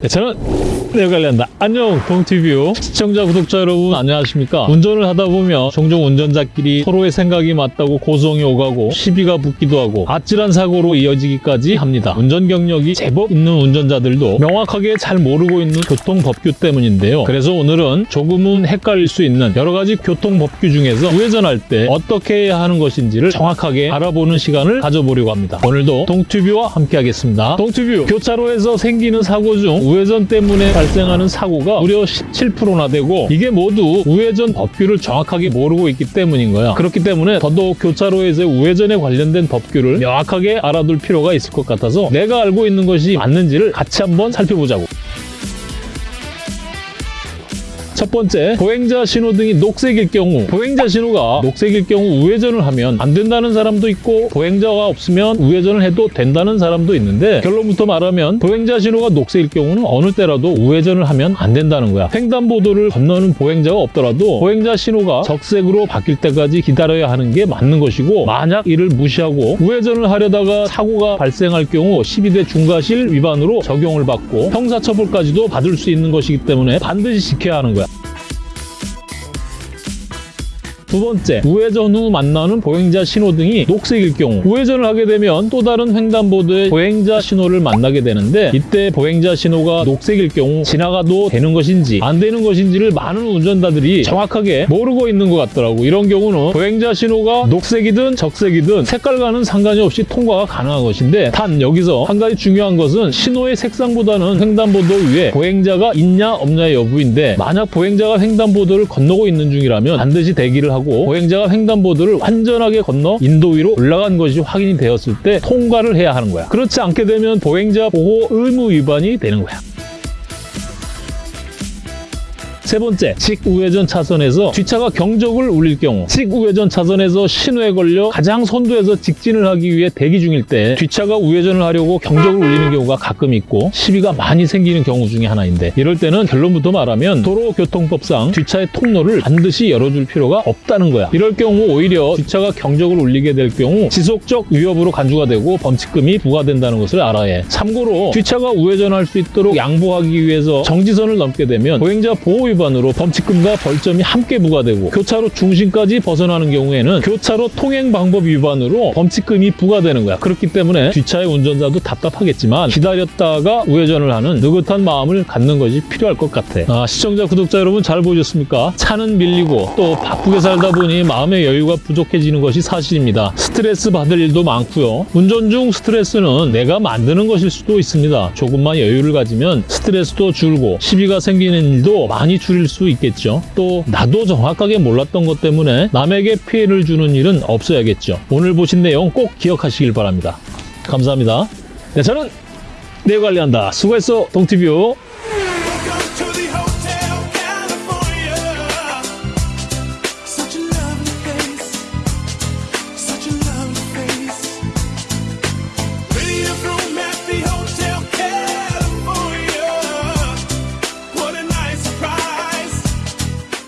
네, 저는 내가 관리한다. 안녕, 동티뷰 시청자, 구독자 여러분 안녕하십니까? 운전을 하다 보면 종종 운전자끼리 서로의 생각이 맞다고 고성이 오가고 시비가 붙기도 하고 아찔한 사고로 이어지기까지 합니다. 운전 경력이 제법 있는 운전자들도 명확하게 잘 모르고 있는 교통법규 때문인데요. 그래서 오늘은 조금은 헷갈릴 수 있는 여러 가지 교통법규 중에서 우회전할 때 어떻게 해야 하는 것인지를 정확하게 알아보는 시간을 가져보려고 합니다. 오늘도 동튜뷰와 함께 하겠습니다. 동튜뷰 교차로에서 생기는 사고 중 우회전 때문에 발생하는 사고가 무려 17%나 되고 이게 모두 우회전 법규를 정확하게 모르고 있기 때문인 거야. 그렇기 때문에 더더욱 교차로에서 우회전에 관련된 법규를 명확하게 알아둘 필요가 있을 것 같아서 내가 알고 있는 것이 맞는지를 같이 한번 살펴보자고. 첫 번째, 보행자 신호등이 녹색일 경우 보행자 신호가 녹색일 경우 우회전을 하면 안 된다는 사람도 있고 보행자가 없으면 우회전을 해도 된다는 사람도 있는데 결론부터 말하면 보행자 신호가 녹색일 경우는 어느 때라도 우회전을 하면 안 된다는 거야. 횡단보도를 건너는 보행자가 없더라도 보행자 신호가 적색으로 바뀔 때까지 기다려야 하는 게 맞는 것이고 만약 이를 무시하고 우회전을 하려다가 사고가 발생할 경우 12대 중과실 위반으로 적용을 받고 형사처벌까지도 받을 수 있는 것이기 때문에 반드시 지켜야 하는 거야. 두 번째, 우회전 후 만나는 보행자 신호등이 녹색일 경우 우회전을 하게 되면 또 다른 횡단보도에 보행자 신호를 만나게 되는데 이때 보행자 신호가 녹색일 경우 지나가도 되는 것인지 안 되는 것인지를 많은 운전자들이 정확하게 모르고 있는 것 같더라고. 이런 경우는 보행자 신호가 녹색이든 적색이든 색깔과는 상관이 없이 통과가 가능한 것인데 단 여기서 한 가지 중요한 것은 신호의 색상보다는 횡단보도 위에 보행자가 있냐 없냐의 여부인데 만약 보행자가 횡단보도를 건너고 있는 중이라면 반드시 대기를 하고 보행자가 횡단보도를 완전하게 건너 인도 위로 올라간 것이 확인이 되었을 때 통과를 해야 하는 거야. 그렇지 않게 되면 보행자 보호 의무 위반이 되는 거야. 세 번째, 직우회전 차선에서 뒷차가 경적을 울릴 경우 직우회전 차선에서 신호에 걸려 가장 선두에서 직진을 하기 위해 대기 중일 때 뒷차가 우회전을 하려고 경적을 울리는 경우가 가끔 있고 시비가 많이 생기는 경우 중에 하나인데 이럴 때는 결론부터 말하면 도로교통법상 뒷차의 통로를 반드시 열어줄 필요가 없다는 거야. 이럴 경우 오히려 뒷차가 경적을 울리게 될 경우 지속적 위협으로 간주가 되고 범칙금이 부과된다는 것을 알아야 해. 참고로 뒷차가 우회전할 수 있도록 양보하기 위해서 정지선을 넘게 되면 보행자 보호 위반으로 범칙금과 벌점이 함께 부과되고 교차로 중심까지 벗어나는 경우에는 교차로 통행 방법 위반으로 범칙금이 부과되는 거야. 그렇기 때문에 뒷차의 운전자도 답답하겠지만 기다렸다가 우회전을 하는 느긋한 마음을 갖는 것이 필요할 것 같아. 아, 시청자, 구독자 여러분 잘 보셨습니까? 차는 밀리고 또 바쁘게 살다 보니 마음의 여유가 부족해지는 것이 사실입니다. 스트레스 받을 일도 많고요. 운전 중 스트레스는 내가 만드는 것일 수도 있습니다. 조금만 여유를 가지면 스트레스도 줄고 시비가 생기는 일도 많이 줄일 수 있겠죠. 또 나도 정확하게 몰랐던 것 때문에 남에게 피해를 주는 일은 없어야겠죠. 오늘 보신 내용 꼭 기억하시길 바랍니다. 감사합니다. 네, 저는 내 관리한다. 수고했어, 동티뷰.